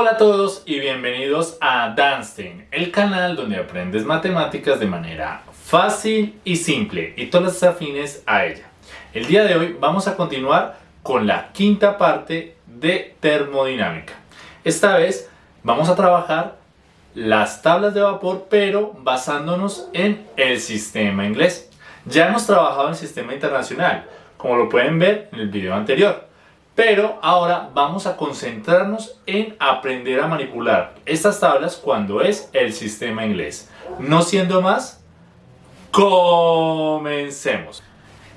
Hola a todos y bienvenidos a Danstein, el canal donde aprendes matemáticas de manera fácil y simple y todas las afines a ella. El día de hoy vamos a continuar con la quinta parte de termodinámica. Esta vez vamos a trabajar las tablas de vapor pero basándonos en el sistema inglés. Ya hemos trabajado en el sistema internacional, como lo pueden ver en el video anterior. Pero ahora vamos a concentrarnos en aprender a manipular estas tablas cuando es el sistema inglés. No siendo más, comencemos.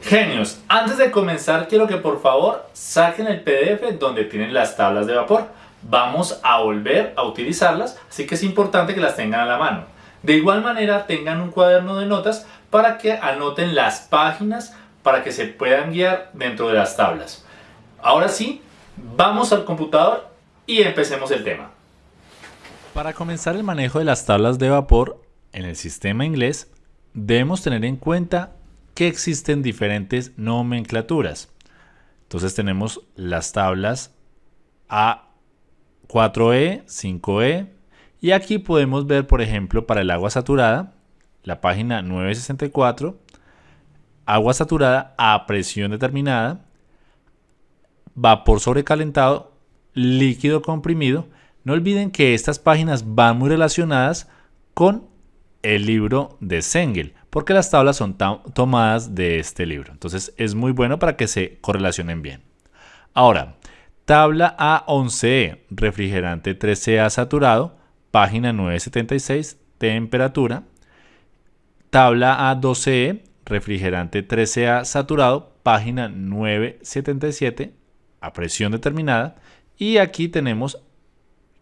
Genios, antes de comenzar quiero que por favor saquen el PDF donde tienen las tablas de vapor. Vamos a volver a utilizarlas, así que es importante que las tengan a la mano. De igual manera tengan un cuaderno de notas para que anoten las páginas para que se puedan guiar dentro de las tablas. Ahora sí, vamos al computador y empecemos el tema. Para comenzar el manejo de las tablas de vapor en el sistema inglés, debemos tener en cuenta que existen diferentes nomenclaturas. Entonces tenemos las tablas A4E, 5E, y aquí podemos ver, por ejemplo, para el agua saturada, la página 964, agua saturada a presión determinada, vapor sobrecalentado, líquido comprimido. No olviden que estas páginas van muy relacionadas con el libro de Sengel, porque las tablas son tomadas de este libro. Entonces es muy bueno para que se correlacionen bien. Ahora, tabla A11E, refrigerante 13A saturado, página 976, temperatura. Tabla A12E, refrigerante 13A saturado, página 977, a presión determinada y aquí tenemos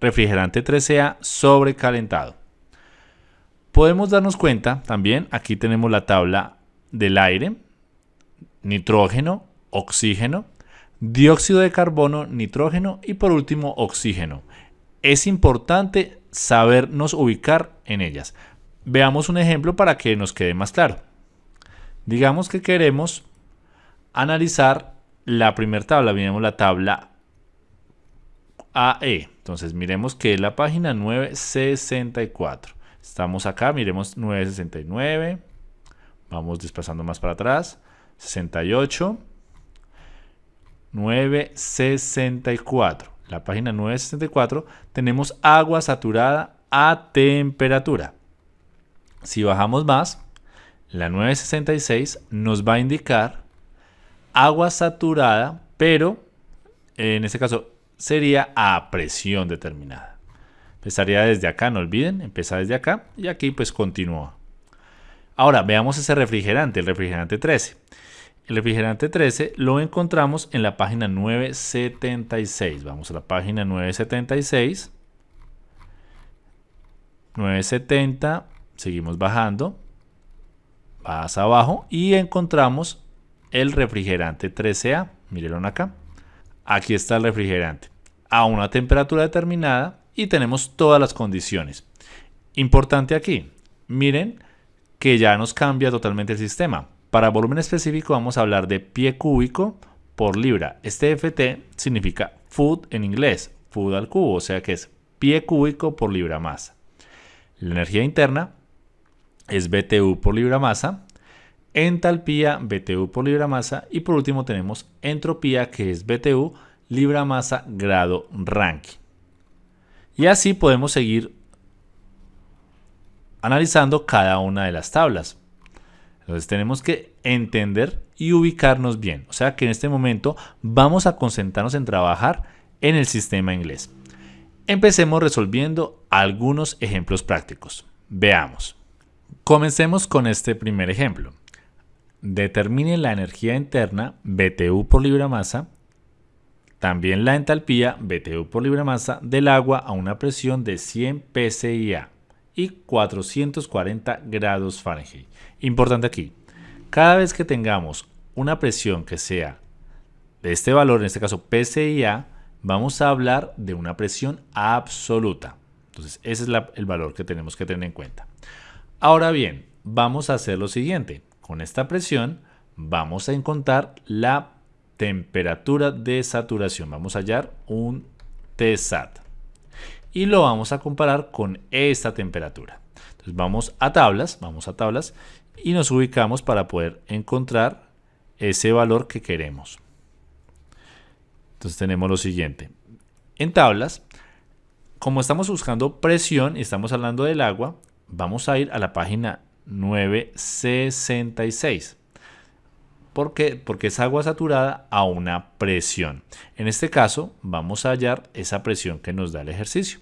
refrigerante 13A sobrecalentado. Podemos darnos cuenta también, aquí tenemos la tabla del aire, nitrógeno, oxígeno, dióxido de carbono, nitrógeno y por último oxígeno. Es importante sabernos ubicar en ellas. Veamos un ejemplo para que nos quede más claro. Digamos que queremos analizar la primera tabla, miremos la tabla AE. Entonces miremos que es la página 964. Estamos acá, miremos 969. Vamos desplazando más para atrás. 68. 964. La página 964 tenemos agua saturada a temperatura. Si bajamos más, la 966 nos va a indicar agua saturada, pero en este caso sería a presión determinada. Empezaría desde acá, no olviden, empieza desde acá y aquí pues continúa. Ahora veamos ese refrigerante, el refrigerante 13. El refrigerante 13 lo encontramos en la página 976. Vamos a la página 976. 970, seguimos bajando, más abajo y encontramos el refrigerante 13A. Mírenlo acá. Aquí está el refrigerante a una temperatura determinada y tenemos todas las condiciones. Importante aquí, miren que ya nos cambia totalmente el sistema. Para volumen específico vamos a hablar de pie cúbico por libra. Este FT significa food en inglés, food al cubo, o sea que es pie cúbico por libra masa. La energía interna es BTU por libra masa entalpía BTU por libra masa y por último tenemos entropía que es BTU libra masa grado Rankine. Y así podemos seguir analizando cada una de las tablas. Entonces tenemos que entender y ubicarnos bien. O sea que en este momento vamos a concentrarnos en trabajar en el sistema inglés. Empecemos resolviendo algunos ejemplos prácticos. Veamos. Comencemos con este primer ejemplo. Determine la energía interna BTU por libra masa, también la entalpía BTU por libra masa del agua a una presión de 100 pSIA y 440 grados Fahrenheit. Importante aquí, cada vez que tengamos una presión que sea de este valor, en este caso pSIA, vamos a hablar de una presión absoluta. Entonces, ese es el valor que tenemos que tener en cuenta. Ahora bien, vamos a hacer lo siguiente. Con esta presión vamos a encontrar la temperatura de saturación. Vamos a hallar un TSAT. y lo vamos a comparar con esta temperatura. Entonces vamos a tablas, vamos a tablas y nos ubicamos para poder encontrar ese valor que queremos. Entonces tenemos lo siguiente. En tablas, como estamos buscando presión y estamos hablando del agua, vamos a ir a la página 966. ¿Por qué? Porque es agua saturada a una presión. En este caso, vamos a hallar esa presión que nos da el ejercicio.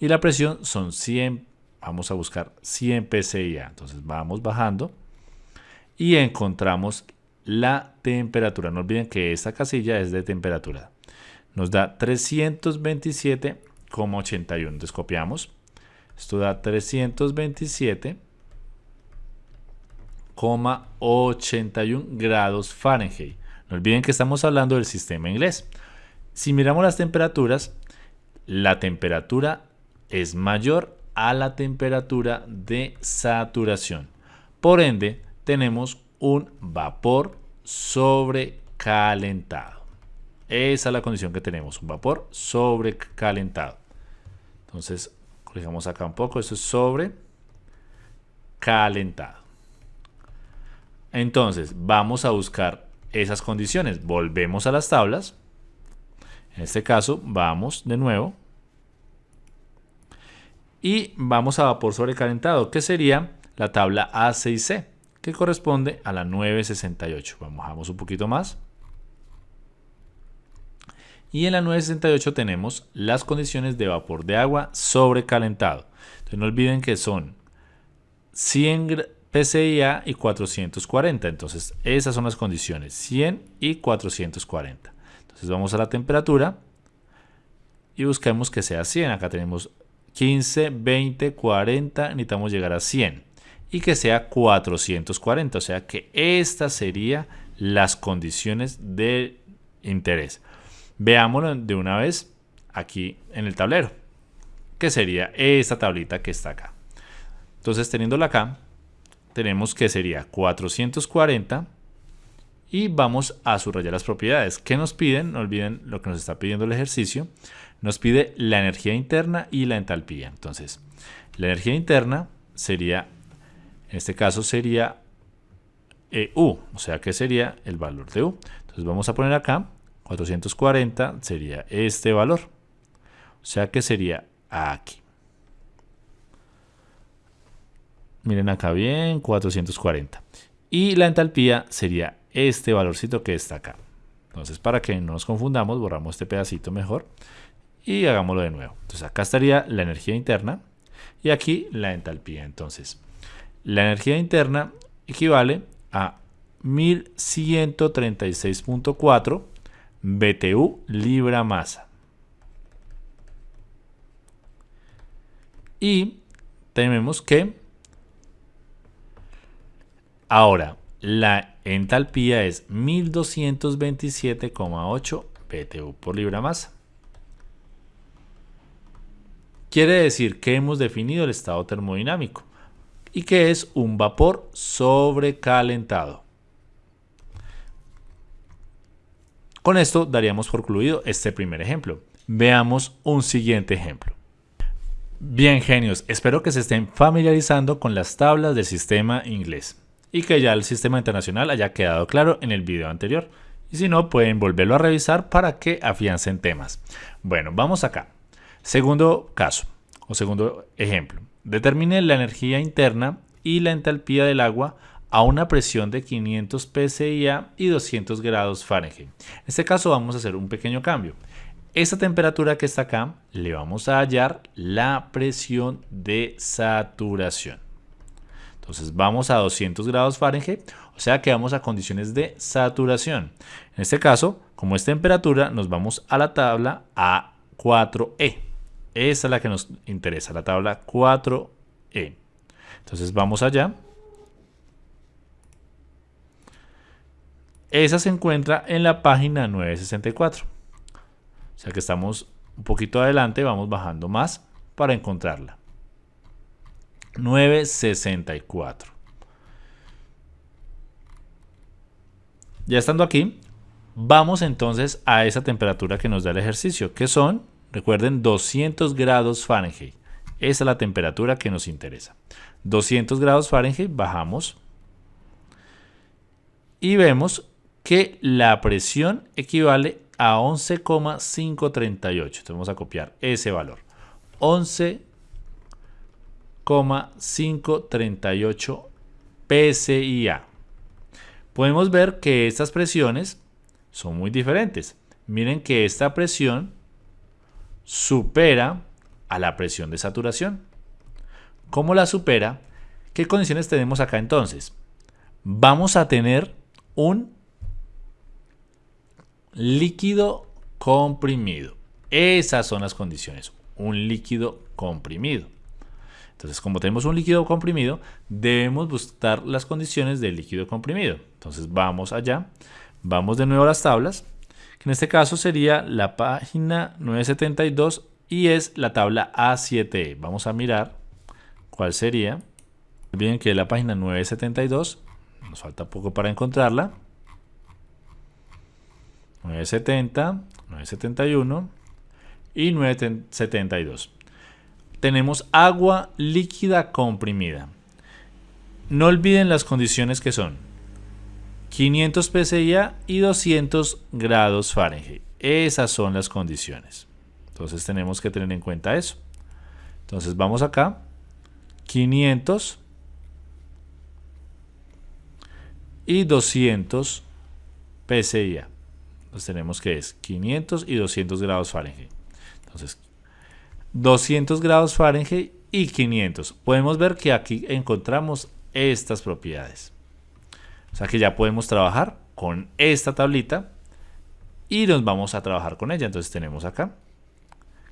Y la presión son 100, vamos a buscar 100 PSIA. Entonces vamos bajando y encontramos la temperatura. No olviden que esta casilla es de temperatura. Nos da 327,81. Entonces copiamos. Esto da 327,81 grados Fahrenheit. No olviden que estamos hablando del sistema inglés. Si miramos las temperaturas, la temperatura es mayor a la temperatura de saturación. Por ende, tenemos un vapor sobrecalentado. Esa es la condición que tenemos, un vapor sobrecalentado. Entonces, corrijamos acá un poco, esto es sobrecalentado. Entonces, vamos a buscar esas condiciones. Volvemos a las tablas. En este caso, vamos de nuevo. Y vamos a vapor sobrecalentado, que sería la tabla A6C que corresponde a la 968. Vamos un poquito más. Y en la 968 tenemos las condiciones de vapor de agua sobrecalentado. No olviden que son 100 PSIA y 440. Entonces esas son las condiciones, 100 y 440. Entonces vamos a la temperatura y buscamos que sea 100. Acá tenemos 15, 20, 40, necesitamos llegar a 100 y que sea 440. O sea que estas serían las condiciones de interés. Veámoslo de una vez aquí en el tablero, que sería esta tablita que está acá. Entonces teniéndola acá, tenemos que sería 440 y vamos a subrayar las propiedades. que nos piden? No olviden lo que nos está pidiendo el ejercicio. Nos pide la energía interna y la entalpía. Entonces, la energía interna sería en este caso sería EU, o sea que sería el valor de U. Entonces vamos a poner acá 440 sería este valor. O sea que sería aquí. Miren acá bien, 440. Y la entalpía sería este valorcito que está acá. Entonces, para que no nos confundamos, borramos este pedacito mejor y hagámoslo de nuevo. Entonces, acá estaría la energía interna y aquí la entalpía. Entonces, la energía interna equivale a 1136.4 BTU libra masa. Y tenemos que ahora la entalpía es 1227,8 BTU por libra masa. Quiere decir que hemos definido el estado termodinámico y que es un vapor sobrecalentado. Con esto daríamos por concluido este primer ejemplo. Veamos un siguiente ejemplo. Bien genios, espero que se estén familiarizando con las tablas del sistema inglés y que ya el sistema internacional haya quedado claro en el video anterior. Y si no, pueden volverlo a revisar para que afiancen temas. Bueno, vamos acá. Segundo caso o segundo ejemplo. Determine la energía interna y la entalpía del agua a una presión de 500 pSI y 200 grados Fahrenheit. En este caso vamos a hacer un pequeño cambio. Esta temperatura que está acá le vamos a hallar la presión de saturación. Entonces vamos a 200 grados Fahrenheit, o sea que vamos a condiciones de saturación. En este caso, como es temperatura, nos vamos a la tabla A4E. Esa es la que nos interesa, la tabla 4E. Entonces vamos allá. Esa se encuentra en la página 964. O sea que estamos un poquito adelante, vamos bajando más para encontrarla. 964. Ya estando aquí, vamos entonces a esa temperatura que nos da el ejercicio, que son recuerden 200 grados Fahrenheit. Esa es la temperatura que nos interesa. 200 grados Fahrenheit, bajamos y vemos que la presión equivale a 11,538. Entonces vamos a copiar ese valor. 11,538 PSIA. Podemos ver que estas presiones son muy diferentes. Miren que esta presión supera a la presión de saturación. ¿Cómo la supera? ¿Qué condiciones tenemos acá entonces? Vamos a tener un líquido comprimido. Esas son las condiciones. Un líquido comprimido. Entonces, como tenemos un líquido comprimido, debemos buscar las condiciones del líquido comprimido. Entonces, vamos allá. Vamos de nuevo a las tablas. Que en este caso sería la página 972 y es la tabla A7E. Vamos a mirar cuál sería. Bien que la página 972. Nos falta poco para encontrarla. 970, 971 y 972. Tenemos agua líquida comprimida. No olviden las condiciones que son 500 PSIA y 200 grados Fahrenheit. Esas son las condiciones. Entonces tenemos que tener en cuenta eso. Entonces vamos acá. 500 y 200 PSIA. Entonces tenemos que es 500 y 200 grados Fahrenheit. Entonces 200 grados Fahrenheit y 500. Podemos ver que aquí encontramos estas propiedades. O sea que ya podemos trabajar con esta tablita y nos vamos a trabajar con ella. Entonces tenemos acá,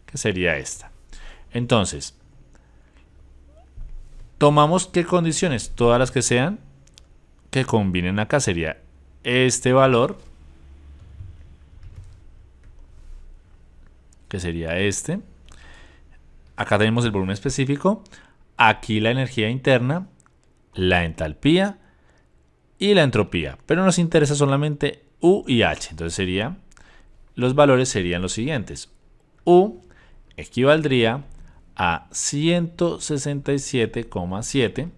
que sería esta. Entonces, tomamos qué condiciones, todas las que sean, que combinen acá sería este valor, que sería este, Acá tenemos el volumen específico, aquí la energía interna, la entalpía y la entropía. Pero nos interesa solamente U y H. Entonces sería, los valores serían los siguientes. U equivaldría a 167,7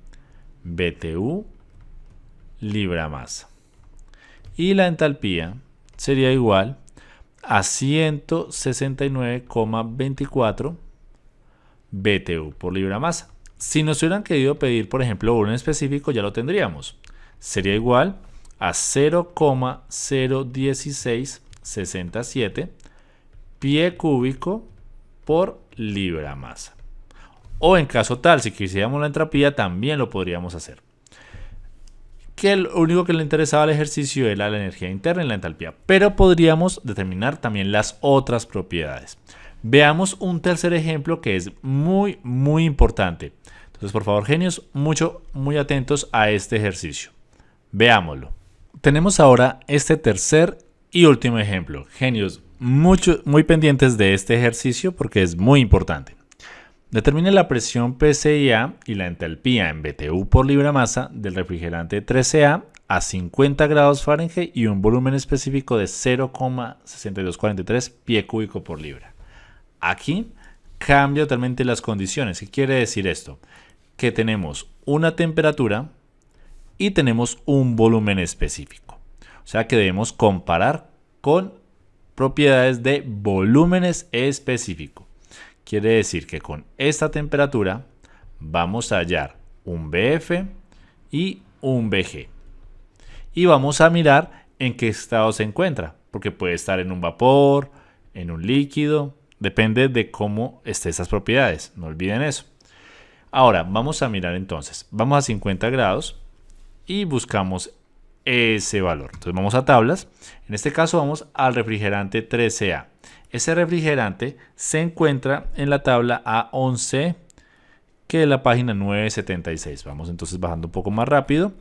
BTU libra masa. Y la entalpía sería igual a 169,24 BTU por libra masa. Si nos hubieran querido pedir, por ejemplo, volumen específico, ya lo tendríamos. Sería igual a 0,01667 pie cúbico por libra masa. O en caso tal, si quisiéramos la entropía, también lo podríamos hacer. Que lo único que le interesaba al ejercicio era la energía interna y la entalpía. Pero podríamos determinar también las otras propiedades. Veamos un tercer ejemplo que es muy, muy importante. Entonces, por favor, genios, mucho, muy atentos a este ejercicio. Veámoslo. Tenemos ahora este tercer y último ejemplo. Genios, mucho, muy pendientes de este ejercicio porque es muy importante. Determine la presión PCIA y la entalpía en BTU por libra masa del refrigerante 13A a 50 grados Fahrenheit y un volumen específico de 0,6243 pie cúbico por libra. Aquí cambia totalmente las condiciones. ¿Qué quiere decir esto? Que tenemos una temperatura y tenemos un volumen específico. O sea que debemos comparar con propiedades de volúmenes específicos. Quiere decir que con esta temperatura vamos a hallar un BF y un BG. Y vamos a mirar en qué estado se encuentra, porque puede estar en un vapor, en un líquido, Depende de cómo estén esas propiedades. No olviden eso. Ahora, vamos a mirar entonces. Vamos a 50 grados y buscamos ese valor. Entonces vamos a tablas. En este caso vamos al refrigerante 13A. Ese refrigerante se encuentra en la tabla A11 que es la página 976. Vamos entonces bajando un poco más rápido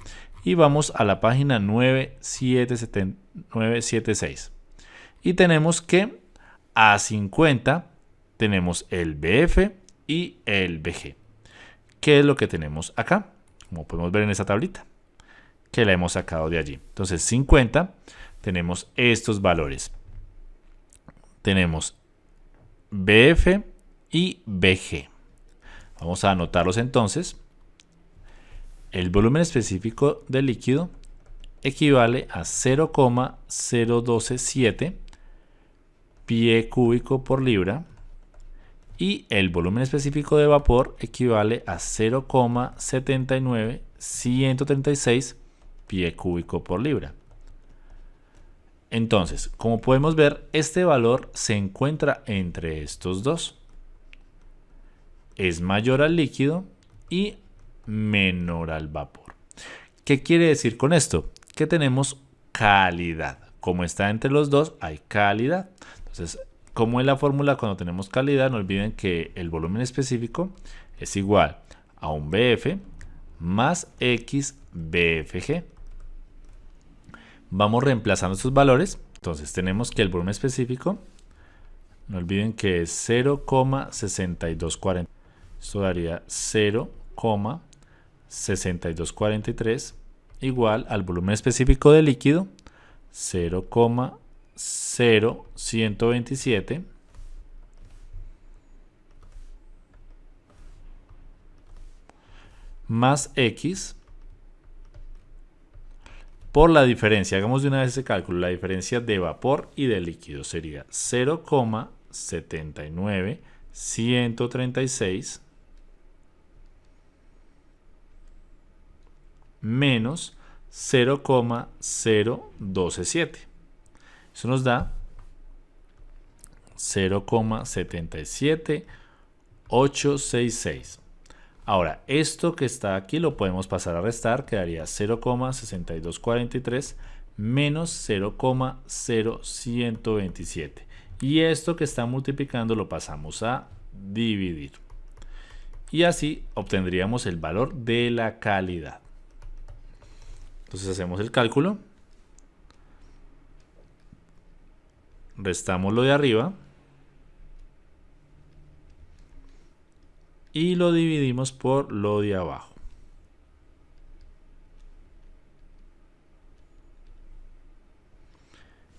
y vamos a la página 976. Y tenemos que a 50 tenemos el BF y el BG. ¿Qué es lo que tenemos acá? Como podemos ver en esta tablita, que la hemos sacado de allí. Entonces 50 tenemos estos valores. Tenemos BF y BG. Vamos a anotarlos entonces. El volumen específico del líquido equivale a 0,0127 pie cúbico por libra y el volumen específico de vapor equivale a 0,79136 pie cúbico por libra. Entonces, como podemos ver, este valor se encuentra entre estos dos. Es mayor al líquido y menor al vapor. ¿Qué quiere decir con esto? Que tenemos calidad. Como está entre los dos, hay calidad. Entonces, como es la fórmula cuando tenemos calidad, no olviden que el volumen específico es igual a un BF más X BFG. Vamos reemplazando estos valores. Entonces tenemos que el volumen específico, no olviden que es 0,6240. Esto daría 0,6243 igual al volumen específico del líquido 0,0127 más x por la diferencia, hagamos de una vez ese cálculo, la diferencia de vapor y de líquido sería 0,79136 menos 0,0127. Eso nos da 0,77866. Ahora, esto que está aquí lo podemos pasar a restar, quedaría 0,6243 menos 0,0127. Y esto que está multiplicando lo pasamos a dividir. Y así obtendríamos el valor de la calidad. Entonces hacemos el cálculo. Restamos lo de arriba. y lo dividimos por lo de abajo.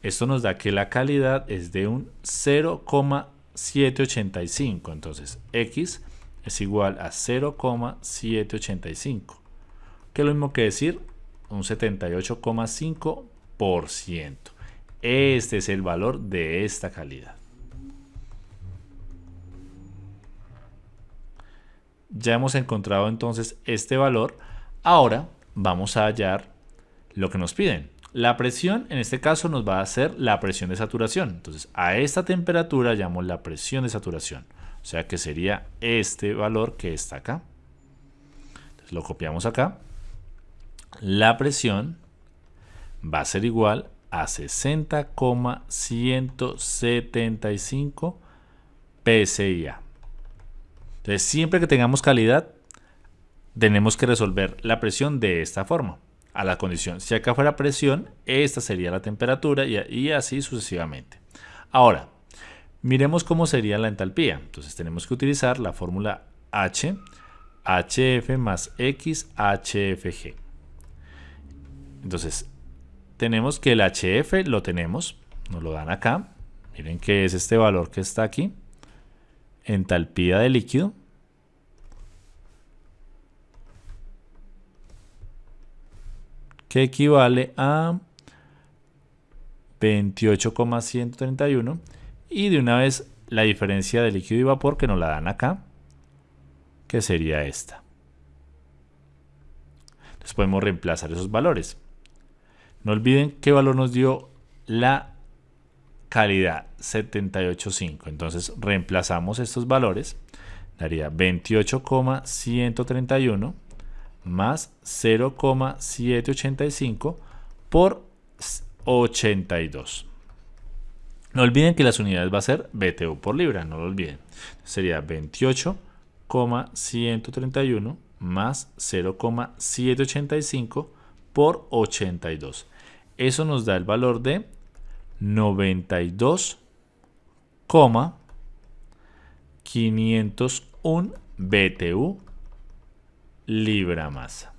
Esto nos da que la calidad es de un 0,785. Entonces x es igual a 0,785. Que es lo mismo que decir un 78,5%. Este es el valor de esta calidad. Ya hemos encontrado entonces este valor. Ahora vamos a hallar lo que nos piden. La presión en este caso nos va a hacer la presión de saturación. Entonces a esta temperatura llamamos la presión de saturación. O sea que sería este valor que está acá. Entonces lo copiamos acá. La presión va a ser igual a 60,175 PSIA. Entonces, siempre que tengamos calidad, tenemos que resolver la presión de esta forma. A la condición, si acá fuera presión, esta sería la temperatura y, así sucesivamente. Ahora, miremos cómo sería la entalpía. Entonces tenemos que utilizar la fórmula H, HF más X, HFG. Entonces, tenemos que el HF lo tenemos, nos lo dan acá. Miren que es este valor que está aquí entalpía de líquido. Que equivale a 28,131 y de una vez la diferencia de líquido y vapor que nos la dan acá que sería esta. Entonces podemos reemplazar esos valores no olviden qué valor nos dio la calidad 78.5. Entonces reemplazamos estos valores. Daría 28,131 más 0,785 por 82. No olviden que las unidades va a ser BTU por libra, no lo olviden. Sería 28,131 más 0,785 por 82. Eso nos da el valor de 92,501 BTU libra masa.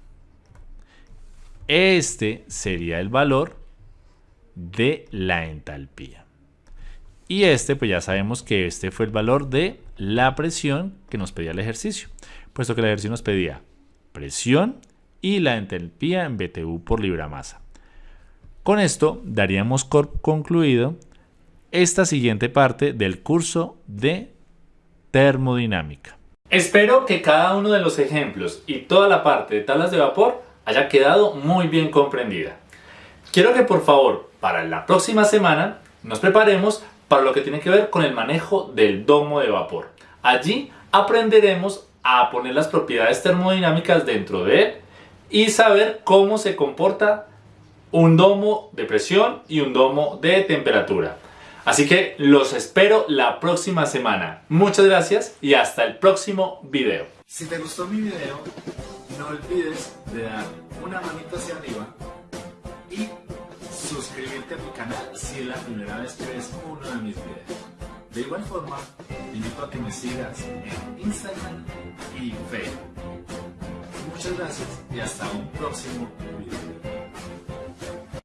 Este sería el valor de la entalpía. Y este, pues ya sabemos que este fue el valor de la presión que nos pedía el ejercicio, puesto que el ejercicio nos pedía presión y la entalpía en BTU por libra masa. Con esto daríamos concluido esta siguiente parte del curso de termodinámica. Espero que cada uno de los ejemplos y toda la parte de tablas de vapor haya quedado muy bien comprendida. Quiero que por favor para la próxima semana nos preparemos para lo que tiene que ver con el manejo del domo de vapor. Allí aprenderemos a poner las propiedades termodinámicas dentro de él y saber cómo se comporta un domo de presión y un domo de temperatura. Así que los espero la próxima semana. Muchas gracias y hasta el próximo video. Si te gustó mi video, no olvides de dar una manita hacia arriba y suscribirte a mi canal si es la primera vez que ves uno de mis videos. De igual forma, te invito a que me sigas en Instagram y Facebook. Muchas gracias y hasta un próximo video.